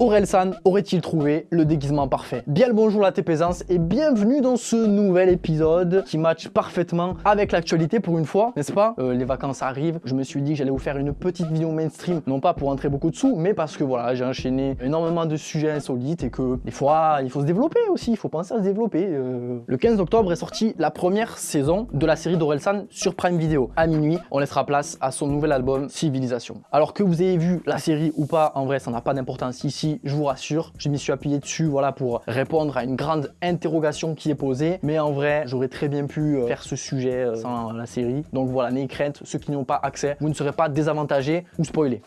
Orelsan aurait-il trouvé le déguisement parfait? Bien le bonjour la TPaisance et bienvenue dans ce nouvel épisode qui match parfaitement avec l'actualité pour une fois, n'est-ce pas? Euh, Les vacances arrivent, je me suis dit que j'allais vous faire une petite vidéo mainstream, non pas pour entrer beaucoup de sous, mais parce que voilà, j'ai enchaîné énormément de sujets insolites et que des fois, il faut se développer aussi, il faut penser à se développer. Euh. Le 15 octobre est sortie la première saison de la série d'Orelsan sur Prime Video. À minuit, on laissera place à son nouvel album Civilisation. Alors que vous ayez vu la série ou pas, en vrai, ça n'a pas d'importance ici, je vous rassure. Je m'y suis appuyé dessus voilà, pour répondre à une grande interrogation qui est posée. Mais en vrai, j'aurais très bien pu euh, faire ce sujet euh, sans la série. Donc voilà, n'ayez crainte, ceux qui n'y ont pas accès, vous ne serez pas désavantagés ou spoilés.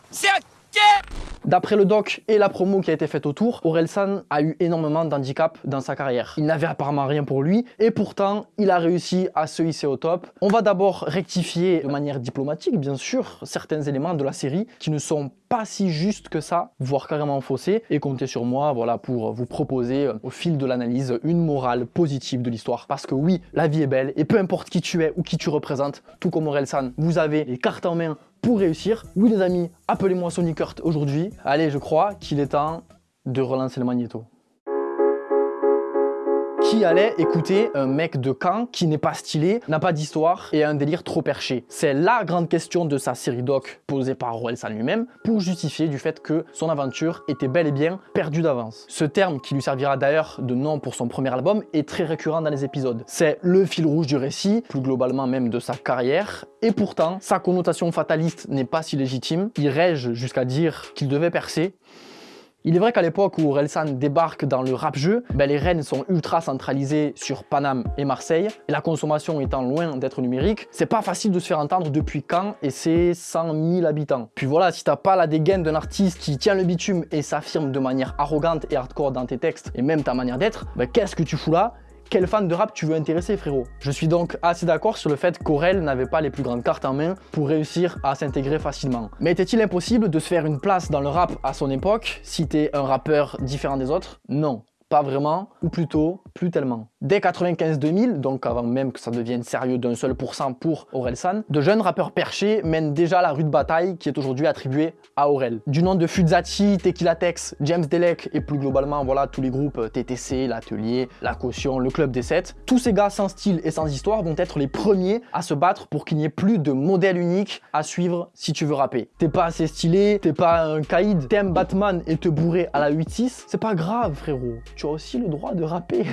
D'après le doc et la promo qui a été faite autour, Orelsan a eu énormément d'handicap dans sa carrière. Il n'avait apparemment rien pour lui et pourtant, il a réussi à se hisser au top. On va d'abord rectifier de manière diplomatique, bien sûr, certains éléments de la série qui ne sont pas si justes que ça, voire carrément faussés, et comptez sur moi voilà, pour vous proposer euh, au fil de l'analyse une morale positive de l'histoire. Parce que oui, la vie est belle et peu importe qui tu es ou qui tu représentes, tout comme Orelsan, vous avez les cartes en main pour réussir. Oui les amis, appelez-moi Sonic Kurt aujourd'hui. Allez, je crois qu'il est temps de relancer le magnéto allait écouter un mec de camp qui n'est pas stylé, n'a pas d'histoire et a un délire trop perché C'est la grande question de sa série doc posée par Roelsan lui-même pour justifier du fait que son aventure était bel et bien perdue d'avance. Ce terme qui lui servira d'ailleurs de nom pour son premier album est très récurrent dans les épisodes. C'est le fil rouge du récit, plus globalement même de sa carrière, et pourtant sa connotation fataliste n'est pas si légitime. Il rège jusqu'à dire qu'il devait percer, il est vrai qu'à l'époque où Orelsan débarque dans le rap-jeu, ben les rênes sont ultra centralisées sur Paname et Marseille, et la consommation étant loin d'être numérique, c'est pas facile de se faire entendre depuis quand et c'est 100 000 habitants. Puis voilà, si t'as pas la dégaine d'un artiste qui tient le bitume et s'affirme de manière arrogante et hardcore dans tes textes, et même ta manière d'être, ben qu'est-ce que tu fous là? Quel fan de rap tu veux intéresser frérot? Je suis donc assez d'accord sur le fait qu'Aurel n'avait pas les plus grandes cartes en main pour réussir à s'intégrer facilement. Mais était-il impossible de se faire une place dans le rap à son époque si t'es un rappeur différent des autres? Non pas vraiment, ou plutôt plus tellement. Dès 95-2000, donc avant même que ça devienne sérieux d'un seul pour Orelsan, de jeunes rappeurs perchés mènent déjà la rude bataille qui est aujourd'hui attribuée à Aurel. Du nom de Fuzati, Tequila Tex, James Delec et plus globalement voilà tous les groupes TTC, l'Atelier, La Caution, le Club des 7, tous ces gars sans style et sans histoire vont être les premiers à se battre pour qu'il n'y ait plus de modèle unique à suivre si tu veux rapper. T'es pas assez stylé, t'es pas un caïd, t'aimes Batman et te bourrer à la 8-6, c'est pas grave frérot tu as aussi le droit de rapper.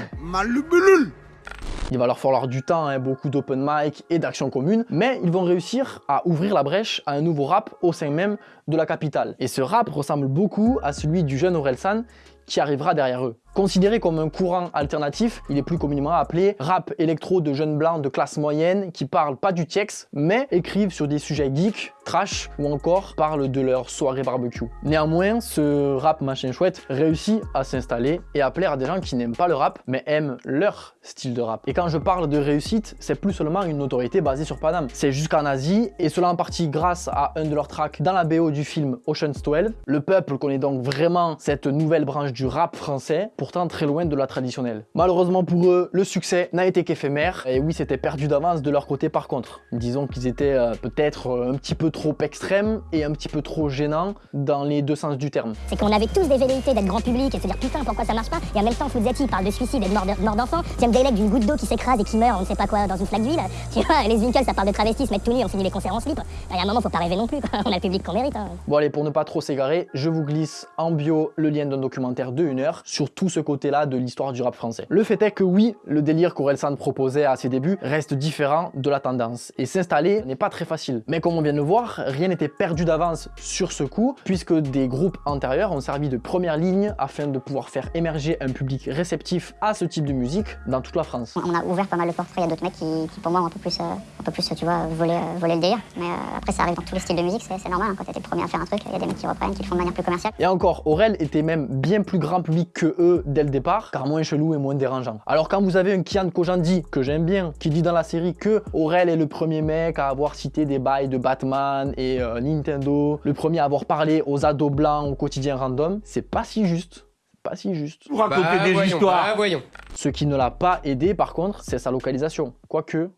Il va leur falloir du temps, hein, beaucoup d'open mic et d'actions communes, mais ils vont réussir à ouvrir la brèche à un nouveau rap au sein même de la capitale. Et ce rap ressemble beaucoup à celui du jeune Orelsan qui arrivera derrière eux. Considéré comme un courant alternatif, il est plus communément appelé rap électro de jeunes blancs de classe moyenne qui parlent pas du TX, mais écrivent sur des sujets geeks, trash ou encore parlent de leur soirée barbecue. Néanmoins, ce rap machin chouette réussit à s'installer et à plaire à des gens qui n'aiment pas le rap, mais aiment leur style de rap. Et quand je parle de réussite, c'est plus seulement une notoriété basée sur Paname. C'est jusqu'en Asie, et cela en partie grâce à un de leurs tracks dans la BO du film Ocean's 12. Le peuple connaît donc vraiment cette nouvelle branche du rap français, pourtant très loin de la traditionnelle. Malheureusement pour eux, le succès n'a été qu'éphémère, et oui, c'était perdu d'avance de leur côté par contre. Disons qu'ils étaient euh, peut-être euh, un petit peu trop extrêmes et un petit peu trop gênants dans les deux sens du terme. C'est qu'on avait tous des velléités d'être grand public et de se dire putain pourquoi ça marche pas, et en même temps Fuzati parle de suicide et de mort d'enfant, James Delec d'une goutte d'eau qui s'écrase et qui meurt on ne sait pas quoi dans une flaque d'huile, tu vois, les Winkles ça parle de travestis, se mettre tout nu, on finit les concerts en slip, il y a un moment faut pas rêver non plus, on a le public qu'on mérite. Hein. Bon allez, pour ne pas trop s'égarer, je vous glisse en bio le lien d'un documentaire de 1 heure sur tout ce côté-là de l'histoire du rap français. Le fait est que oui, le délire qu'Orelsan proposait à ses débuts reste différent de la tendance, et s'installer n'est pas très facile. Mais comme on vient de le voir, rien n'était perdu d'avance sur ce coup, puisque des groupes antérieurs ont servi de première ligne afin de pouvoir faire émerger un public réceptif à ce type de musique dans toute la France. On a ouvert pas mal de portes, il y a d'autres mecs qui, pour moi ont un peu plus, euh, un peu plus tu vois, voler, euh, voler le délire, mais euh, après ça arrive dans tous les styles de musique, c'est normal, hein. quand t'es le premier à faire un truc, il y a des mecs qui reprennent, qui le font de manière plus commerciale. Et encore, Aurel était même bien plus grand public que eux dès le départ, car moins chelou et moins dérangeant. Alors quand vous avez un Kian Kojandi, que j'aime bien, qui dit dans la série que Aurel est le premier mec à avoir cité des bails de Batman et euh, Nintendo, le premier à avoir parlé aux ados blancs au quotidien random, c'est pas si juste pas si juste. Vous racontez bah, des histoires. Bah, voyons. Ce qui ne l'a pas aidé par contre, c'est sa localisation. Quoique,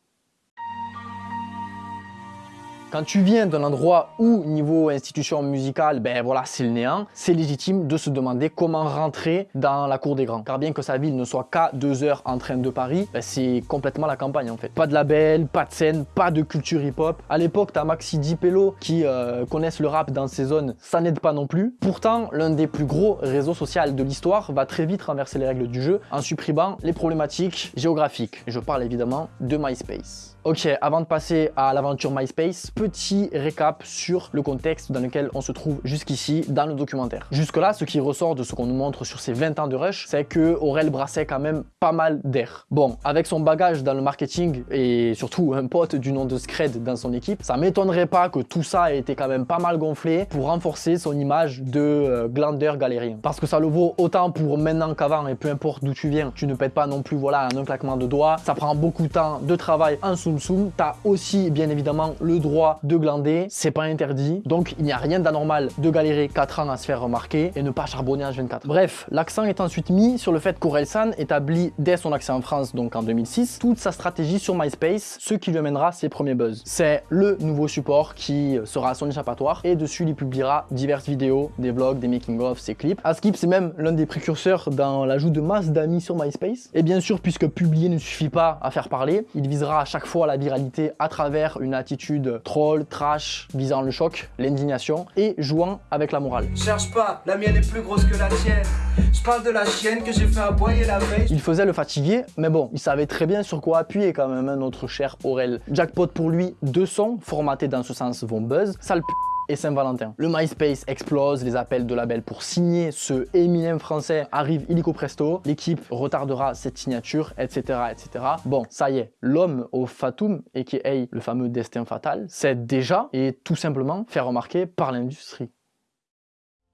Quand tu viens d'un endroit où, niveau institution musicale, ben voilà, c'est le néant, c'est légitime de se demander comment rentrer dans la cour des grands. Car bien que sa ville ne soit qu'à deux heures en train de Paris, ben c'est complètement la campagne en fait. Pas de label, pas de scène, pas de culture hip-hop. À l'époque, t'as Maxi Dipello qui euh, connaissent le rap dans ces zones, ça n'aide pas non plus. Pourtant, l'un des plus gros réseaux sociaux de l'histoire va très vite renverser les règles du jeu en supprimant les problématiques géographiques. Je parle évidemment de MySpace. Ok, avant de passer à l'aventure MySpace, petit récap sur le contexte dans lequel on se trouve jusqu'ici dans le documentaire. Jusque-là, ce qui ressort de ce qu'on nous montre sur ces 20 ans de Rush, c'est que Aurel brassait quand même pas mal d'air. Bon, avec son bagage dans le marketing et surtout un pote du nom de Scred dans son équipe, ça m'étonnerait pas que tout ça ait été quand même pas mal gonflé pour renforcer son image de euh, glandeur galérien. Parce que ça le vaut autant pour maintenant qu'avant et peu importe d'où tu viens, tu ne pètes pas non plus voilà en un claquement de doigts, ça prend beaucoup de temps de travail en sous tu t'as aussi bien évidemment le droit de glander, c'est pas interdit, donc il n'y a rien d'anormal de galérer 4 ans à se faire remarquer et ne pas charbonner en 24. Bref, l'accent est ensuite mis sur le fait qu'Orelsan établit dès son accès en France, donc en 2006, toute sa stratégie sur MySpace, ce qui lui amènera ses premiers buzz. C'est le nouveau support qui sera son échappatoire et dessus il publiera diverses vidéos, des vlogs, des making-of, ses clips. Askip c'est même l'un des précurseurs dans l'ajout de masse d'amis sur MySpace. Et bien sûr, puisque publier ne suffit pas à faire parler, il visera à chaque fois la viralité à travers une attitude troll, trash, visant le choc, l'indignation et jouant avec la morale. Cherche pas, la mienne est plus grosse que la tienne. Je parle de la chienne que j'ai fait aboyer la veille. Il faisait le fatiguer, mais bon, il savait très bien sur quoi appuyer quand même, hein, notre cher Aurel. Jackpot pour lui, deux sons formatés dans ce sens vont buzz, sale p et Saint-Valentin. Le MySpace explose, les appels de label pour signer ce éminent français arrivent illico presto, l'équipe retardera cette signature, etc. etc. Bon, ça y est, l'homme au fatum, et qui est le fameux destin fatal, c'est déjà et tout simplement fait remarquer par l'industrie.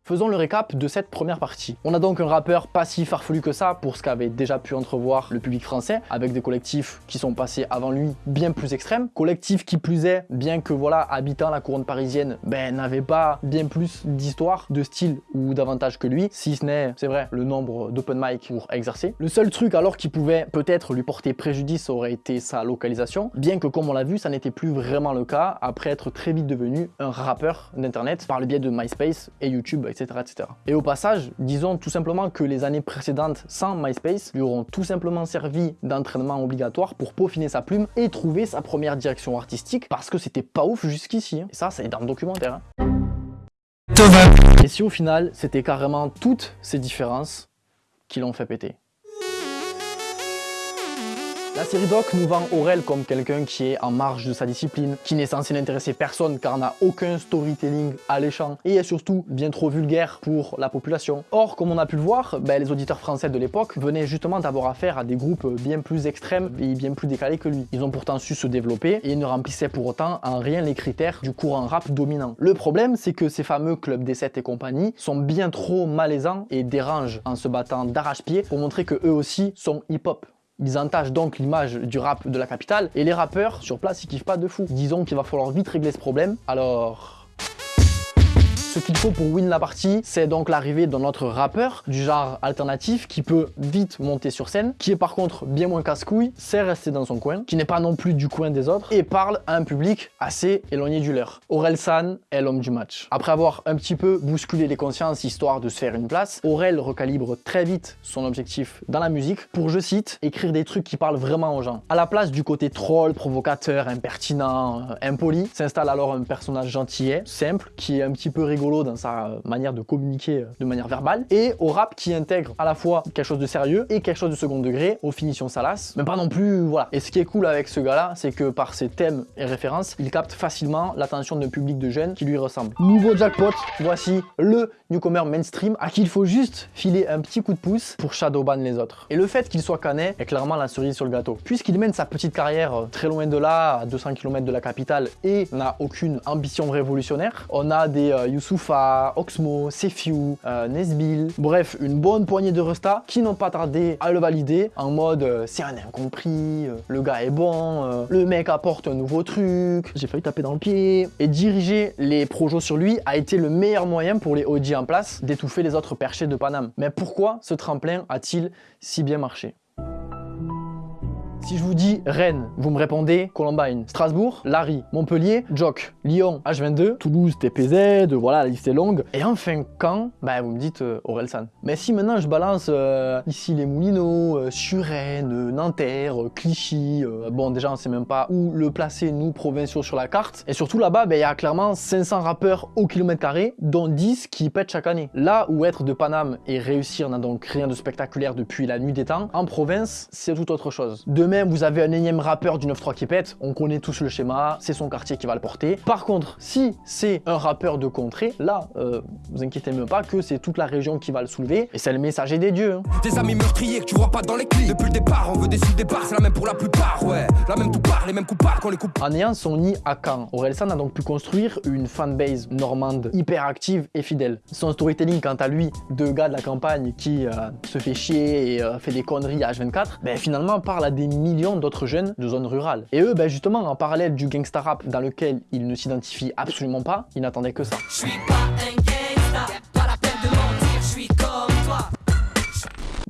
Faisons le récap de cette première partie. On a donc un rappeur pas si farfelu que ça pour ce qu'avait déjà pu entrevoir le public français, avec des collectifs qui sont passés avant lui bien plus extrêmes. Collectifs qui plus est, bien que voilà, habitant la couronne parisienne, ben n'avait pas bien plus d'histoire, de style ou davantage que lui, si ce n'est, c'est vrai, le nombre d'open mic pour exercer. Le seul truc alors qui pouvait peut-être lui porter préjudice aurait été sa localisation, bien que comme on l'a vu, ça n'était plus vraiment le cas après être très vite devenu un rappeur d'internet par le biais de MySpace et YouTube etc., Et au passage, disons tout simplement que les années précédentes sans MySpace lui auront tout simplement servi d'entraînement obligatoire pour peaufiner sa plume et trouver sa première direction artistique parce que c'était pas ouf jusqu'ici. Hein. Et ça, c'est dans le documentaire. Hein. Et si au final, c'était carrément toutes ces différences qui l'ont fait péter? La série Doc nous vend Aurel comme quelqu'un qui est en marge de sa discipline, qui n'est censé n'intéresser personne car n'a aucun storytelling alléchant et est surtout bien trop vulgaire pour la population. Or, comme on a pu le voir, ben, les auditeurs français de l'époque venaient justement d'avoir affaire à des groupes bien plus extrêmes et bien plus décalés que lui. Ils ont pourtant su se développer et ne remplissaient pour autant en rien les critères du courant rap dominant. Le problème, c'est que ces fameux clubs D7 et compagnie sont bien trop malaisants et dérangent en se battant d'arrache-pied pour montrer que eux aussi sont hip-hop. Ils entachent donc l'image du rap de la capitale et les rappeurs sur place ils kiffent pas de fou. Disons qu'il va falloir vite régler ce problème. Alors ce qu'il faut pour win la partie, c'est donc l'arrivée d'un autre rappeur du genre alternatif qui peut vite monter sur scène, qui est par contre bien moins casse-couille, c'est rester dans son coin, qui n'est pas non plus du coin des autres et parle à un public assez éloigné du leur. Aurel San est l'homme du match. Après avoir un petit peu bousculé les consciences histoire de se faire une place, Aurel recalibre très vite son objectif dans la musique pour, je cite, écrire des trucs qui parlent vraiment aux gens. À la place du côté troll, provocateur, impertinent, impoli, s'installe alors un personnage gentillet, simple, qui est un petit peu rigolo dans sa manière de communiquer euh, de manière verbale, et au rap qui intègre à la fois quelque chose de sérieux et quelque chose de second degré, aux finitions salaces, mais pas non plus, voilà. Et ce qui est cool avec ce gars-là, c'est que par ses thèmes et références, il capte facilement l'attention d'un public de jeunes qui lui ressemble. Nouveau jackpot, voici le newcomer mainstream à qui il faut juste filer un petit coup de pouce pour shadowban les autres. Et le fait qu'il soit canet est clairement la cerise sur le gâteau. Puisqu'il mène sa petite carrière euh, très loin de là, à 200 km de la capitale, et n'a aucune ambition révolutionnaire, on a des euh, Oxmo, Sefiu, euh, Nesbil, bref, une bonne poignée de restas qui n'ont pas tardé à le valider en mode euh, c'est un incompris, euh, le gars est bon, le mec apporte un nouveau truc, j'ai failli taper dans le pied. Et diriger les projets sur lui a été le meilleur moyen pour les OG en place d'étouffer les autres perchés de Paname. Mais pourquoi ce tremplin a-t-il si bien marché? Si je vous dis Rennes, vous me répondez Columbine. Strasbourg, Larry. Montpellier, Jock. Lyon, H22. Toulouse, TPZ. Voilà, la liste est longue. Et enfin, Caen, bah, vous me dites euh, Orelsan. Mais si maintenant je balance euh, ici les Moulineaux, euh, Suresnes, Nanterre, Clichy, bon, déjà on sait même pas où le placer, nous, provinciaux, sur la carte. Et surtout là-bas, bah, il y a clairement 500 rappeurs au kilomètre carré, dont 10 qui pètent chaque année. Là où être de Paname et réussir n'a donc rien de spectaculaire depuis la nuit des temps, en province, c'est tout autre chose. Même, vous avez un énième rappeur du 9-3 qui pète, on connaît tous le schéma, c'est son quartier qui va le porter. Par contre, si c'est un rappeur de contrée, là, euh, vous inquiétez même pas que c'est toute la région qui va le soulever, et c'est le messager des dieux. Hein. Des amis meurtriers que tu vois pas dans les clips. Depuis le départ, on veut des sous départ, c'est la même pour la plupart, ouais. La même tout part, les mêmes qu'on les coupe. En ayant son nid à Caen, Orelsan a donc pu construire une fanbase normande hyper active et fidèle. Son storytelling, quant à lui, de gars de la campagne qui euh, se fait chier et euh, fait des conneries à H24, ben, finalement parle à des millions d'autres jeunes de zones rurales. Et eux, ben, justement, en parallèle du gangsta rap dans lequel ils ne s'identifient absolument pas, ils n'attendaient que ça.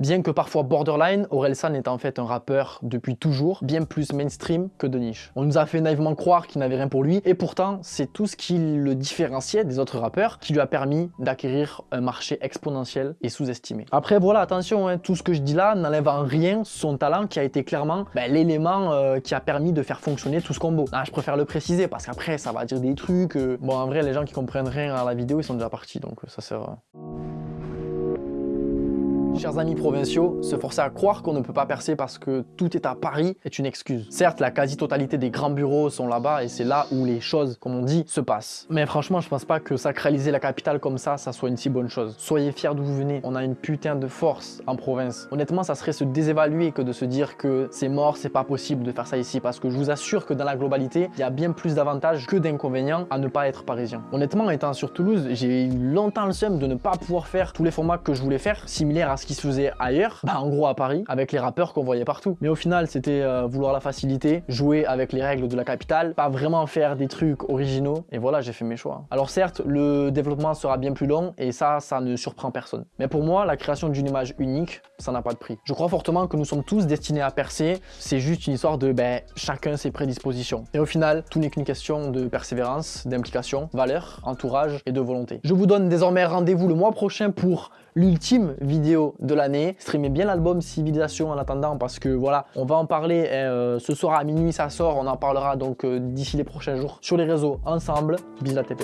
Bien que parfois borderline, Orelsan est en fait un rappeur depuis toujours, bien plus mainstream que de niche. On nous a fait naïvement croire qu'il n'avait rien pour lui, et pourtant c'est tout ce qui le différenciait des autres rappeurs qui lui a permis d'acquérir un marché exponentiel et sous-estimé. Après voilà, attention, hein, tout ce que je dis là n'enlève en rien son talent qui a été clairement ben, l'élément euh, qui a permis de faire fonctionner tout ce combo. Ah, je préfère le préciser parce qu'après ça va dire des trucs... Euh, bon en vrai les gens qui comprennent rien à la vidéo ils sont déjà partis donc ça sert... Chers amis provinciaux, se forcer à croire qu'on ne peut pas percer parce que tout est à Paris est une excuse. Certes, la quasi-totalité des grands bureaux sont là-bas et c'est là où les choses, comme on dit, se passent. Mais franchement, je pense pas que sacraliser la capitale comme ça, ça soit une si bonne chose. Soyez fiers d'où vous venez, on a une putain de force en province. Honnêtement, ça serait se désévaluer que de se dire que c'est mort, c'est pas possible de faire ça ici parce que je vous assure que dans la globalité, il y a bien plus d'avantages que d'inconvénients à ne pas être parisien. Honnêtement, étant sur Toulouse, j'ai eu longtemps le seum de ne pas pouvoir faire tous les formats que je voulais faire, similaires à ce qui se faisait ailleurs, bah en gros à Paris, avec les rappeurs qu'on voyait partout. Mais au final, c'était euh, vouloir la facilité, jouer avec les règles de la capitale, pas vraiment faire des trucs originaux, et voilà, j'ai fait mes choix. Alors certes, le développement sera bien plus long, et ça, ça ne surprend personne. Mais pour moi, la création d'une image unique, ça n'a pas de prix. Je crois fortement que nous sommes tous destinés à percer, c'est juste une histoire de, ben, chacun ses prédispositions. Et au final, tout n'est qu'une question de persévérance, d'implication, valeur, entourage et de volonté. Je vous donne désormais rendez-vous le mois prochain pour l'ultime vidéo de l'année. Streamez bien l'album Civilisation en attendant parce que voilà, on va en parler euh, ce soir à minuit ça sort, on en parlera donc euh, d'ici les prochains jours sur les réseaux ensemble. Bisous la tes